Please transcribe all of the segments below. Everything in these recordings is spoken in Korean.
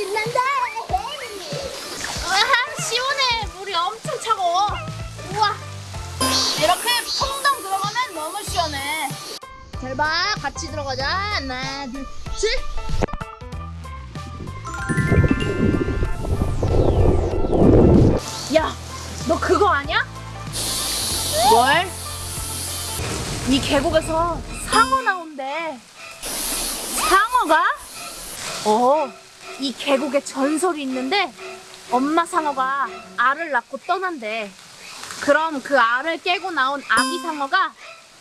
신난다. 아, 시원해. 물이 엄청 차가워. 우와. 이렇게 퐁당 들어가면 너무 시원해. 잘 봐. 같이 들어가자. 하나, 둘, 셋. 야, 너 그거 아냐? 뭘? 이 계곡에서 상어 나온대. 상어가? 어, 이 계곡에 전설이 있는데 엄마 상어가 알을 낳고 떠난대. 그럼 그 알을 깨고 나온 아기 상어가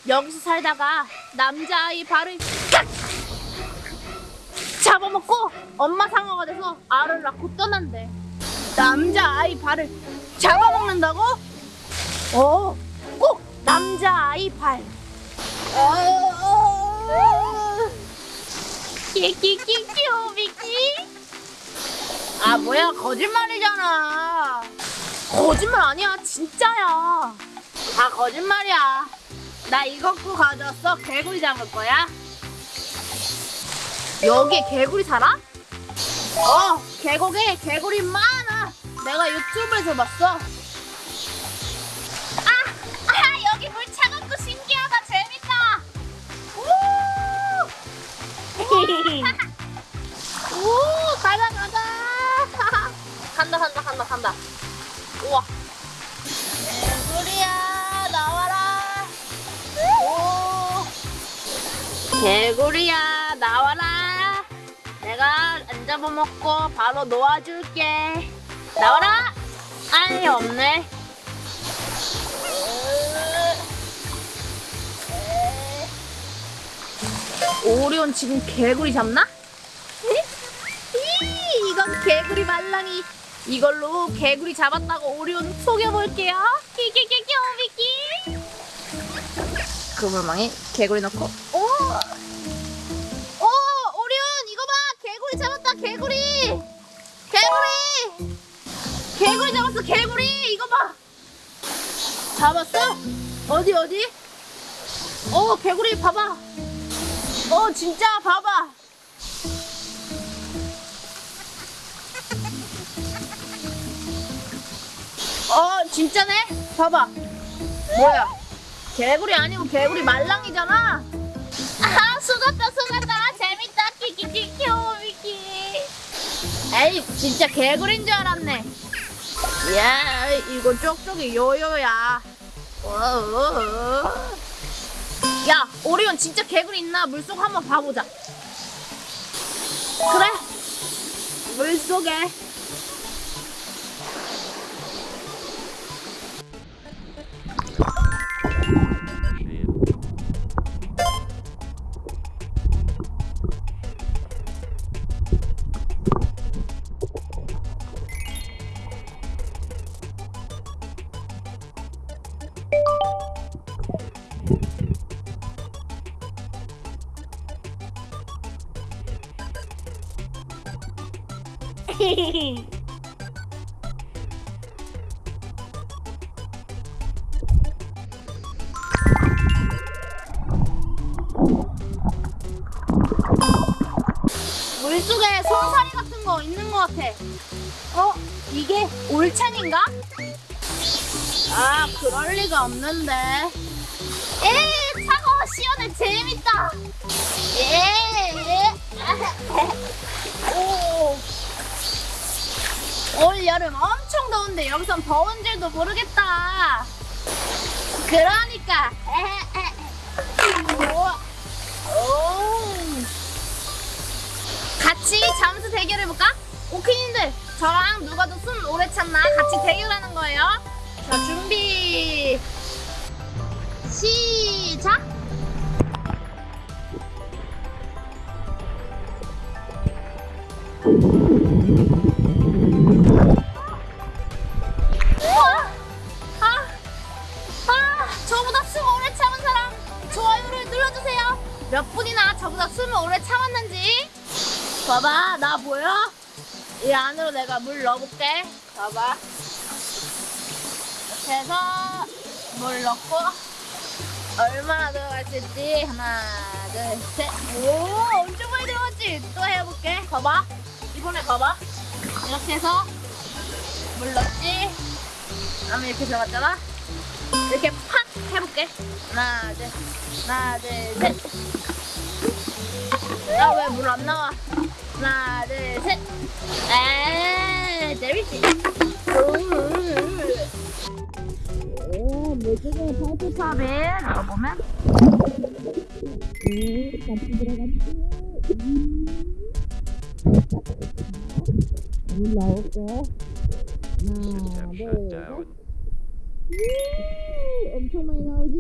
여기서 살다가 남자아이 발을 깍! 잡아먹고 엄마 상어가 돼서 알을 낳고 떠난대. 남자아이 발을 잡아먹는다고? 어, 꼭 남자아이 발. 어, 끼끼끼끼 미끼 아 뭐야? 거짓말이잖아. 거짓말 아니야. 진짜야. 다 거짓말이야. 나 이것도 가져왔어. 개구리 잡을 거야? 여기에 개구리 살아? 어 계곡에 개구리 많아. 내가 유튜브에서 봤어. 아, 아 여기 물 차갑고 신기하다. 재밌다. 오! 간다, 간다. 우와. 개구리야, 나와라. 오. 개구리야, 나와라. 내가 안 잡아먹고 바로 놓아줄게. 나와라. 아니, 없네. 오리온 지금 개구리 잡나? 이, 이건 개구리 말랑이. 이걸로 개구리 잡았다고 오리온 속여볼게요. 끼끼끼끼 오미끼. 그 물망에 개구리 넣고. 오, 오, 오리온 이거 봐. 개구리 잡았다. 개구리. 개구리. 개구리 잡았어. 개구리. 이거 봐. 잡았어? 어디 어디? 어, 개구리 봐봐. 어 진짜 봐봐 어 진짜네 봐봐 뭐야 개구리 아니고 개구리 말랑이잖아 아 속았다 속았다 재밌다 키키키키 오미키 에이 진짜 개구리인 줄 알았네 야 이거 쪽쪽이 요요야 어어어. 야, 오리온 진짜 개구리 있나? 물속 한번 봐보자. 그래. 물속에. 물속에 손사리 같은 거 있는 것 같아. 어? 이게 올찬인가? 아, 그럴 리가 없는데. 에, 차가워, 시원해, 재밌다. 예. 오. 올 여름 엄청 더운데 여기선 더운 줄도 모르겠다. 그러니까. 같이 잠수 대결해볼까? 오키님들 저랑 누가 더 숨 오래 참나 같이 대결하는 거예요. 자 준비 시작. 봐봐, 나 보여? 이 안으로 내가 물 넣어볼게. 봐봐. 이렇게 해서 물 넣고 얼마나 들어갈 수 있지? 하나, 둘, 셋. 오, 엄청 많이 들어갔지? 또 해볼게. 봐봐. 이번에 봐봐. 이렇게 해서 물 넣지. 다음에 이렇게 들어갔잖아. 이렇게 팍 해볼게. 하나, 둘, 하나, 둘, 셋. 나왜물 안 나와? 하나, 둘, 셋. 에이, 재밌지? 오, 물속에 파이프탑에 넣어보면. 물 나올게. 하나, 둘, 셋. 우, 엄청 많이 나오지?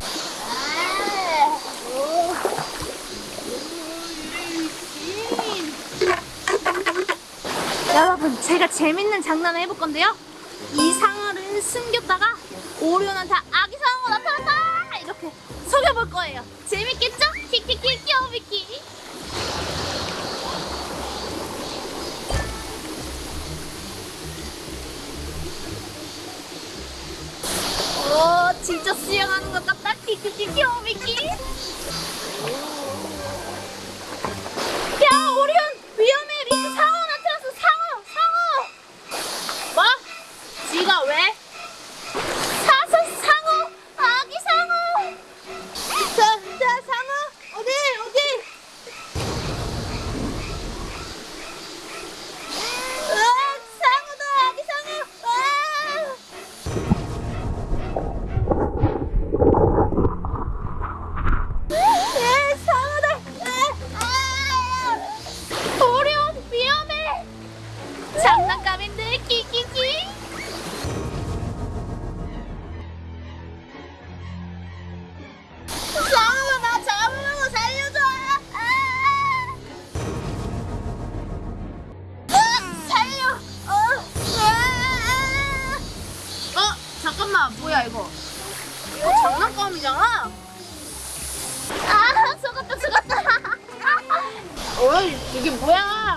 아, 오. 여러분, 제가 재밌는 장난을 해볼 건데요. 이 상어를 숨겼다가 오리온한테 아기 상어가 나타났다! 이렇게 속여볼 거예요. 재밌겠죠? 키키키 귀여미키. 오, 진짜 수영하는 것 같다. 키키키 귀여미키.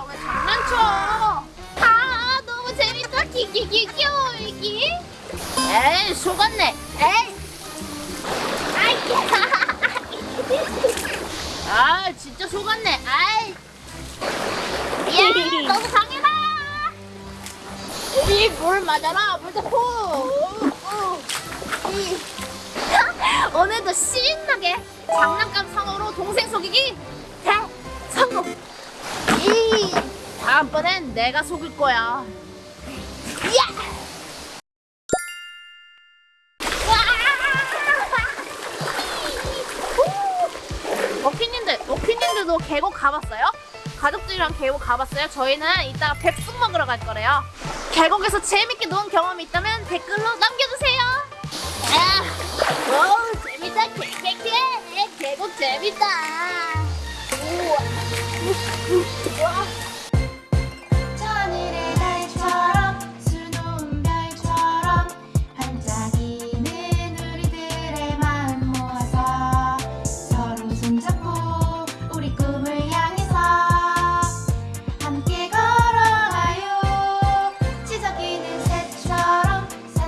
왜 장난쳐? 아, 너무 재밌다. 귀여워, 이기. 에이, 속았네. 에이. 아, 진짜 속았네. 아이. 야, 너무 강해라. 우리 물 맞아라. 물 잡고. 어, 이. 오늘도 신나게 장난감 상어로 동생 속이기 다음번엔 내가 속일 거야 야! 먹히님들, 먹히님들도 계곡 가봤어요? 가족들이랑 계곡 가봤어요? 저희는 이따가 백숙 먹으러 갈 거래요. 계곡에서 재밌게 논 경험이 있다면 댓글로 남겨주세요. 아, 오, 재밌다, 개개개. 계곡 재밌다. 우와. 우와.